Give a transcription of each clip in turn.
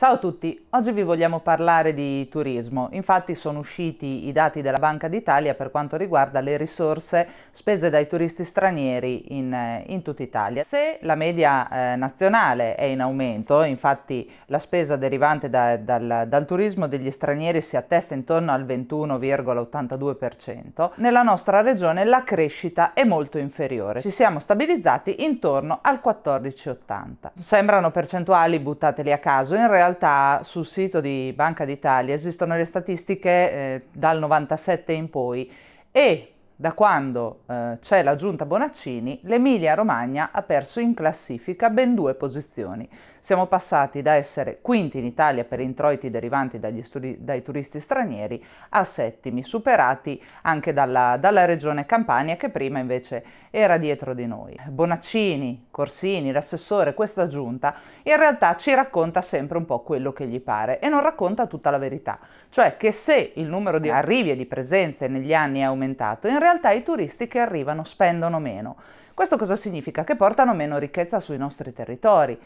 Ciao a tutti, oggi vi vogliamo parlare di turismo. Infatti sono usciti i dati della Banca d'Italia per quanto riguarda le risorse spese dai turisti stranieri in, eh, in tutta Italia. Se la media eh, nazionale è in aumento, infatti la spesa derivante da, dal, dal turismo degli stranieri si attesta intorno al 21,82%, nella nostra regione la crescita è molto inferiore. Ci siamo stabilizzati intorno al 14,80. Sembrano percentuali buttate lì a caso, in realtà realtà sul sito di Banca d'Italia esistono le statistiche eh, dal 97 in poi e da quando eh, c'è la giunta Bonaccini, l'Emilia Romagna ha perso in classifica ben due posizioni. Siamo passati da essere quinti in Italia per introiti derivanti dai turisti stranieri a settimi, superati anche dalla, dalla regione Campania che prima invece era dietro di noi. Bonaccini, Corsini, l'assessore, questa giunta in realtà ci racconta sempre un po' quello che gli pare e non racconta tutta la verità, cioè che se il numero di arrivi e di presenze negli anni è aumentato, in realtà i turisti che arrivano spendono meno. Questo cosa significa? Che portano meno ricchezza sui nostri territori.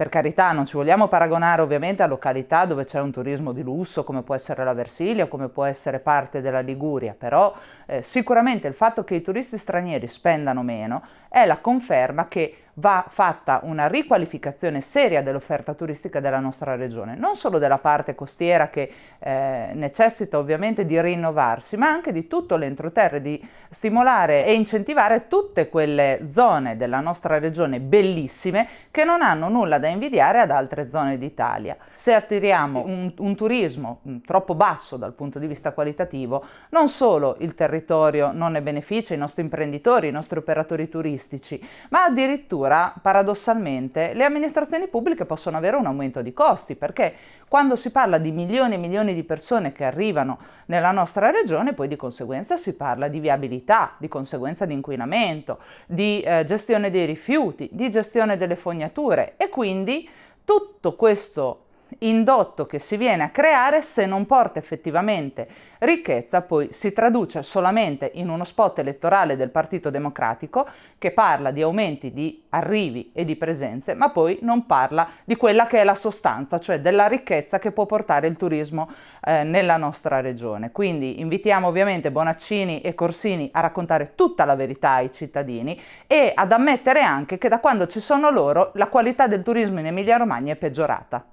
Per carità, non ci vogliamo paragonare ovviamente a località dove c'è un turismo di lusso come può essere la Versilia come può essere parte della Liguria, però eh, sicuramente il fatto che i turisti stranieri spendano meno è la conferma che va fatta una riqualificazione seria dell'offerta turistica della nostra regione, non solo della parte costiera che eh, necessita ovviamente di rinnovarsi, ma anche di tutto l'entroterra, di stimolare e incentivare tutte quelle zone della nostra regione bellissime che non hanno nulla da invidiare ad altre zone d'Italia. Se attiriamo un, un turismo mm, troppo basso dal punto di vista qualitativo, non solo il territorio non ne beneficia, i nostri imprenditori, i nostri operatori turistici, ma addirittura allora paradossalmente le amministrazioni pubbliche possono avere un aumento di costi perché quando si parla di milioni e milioni di persone che arrivano nella nostra regione poi di conseguenza si parla di viabilità, di conseguenza di inquinamento, di eh, gestione dei rifiuti, di gestione delle fognature. E quindi tutto questo indotto che si viene a creare se non porta effettivamente ricchezza poi si traduce solamente in uno spot elettorale del Partito Democratico che parla di aumenti di arrivi e di presenze ma poi non parla di quella che è la sostanza cioè della ricchezza che può portare il turismo eh, nella nostra regione. Quindi invitiamo ovviamente Bonaccini e Corsini a raccontare tutta la verità ai cittadini e ad ammettere anche che da quando ci sono loro la qualità del turismo in Emilia Romagna è peggiorata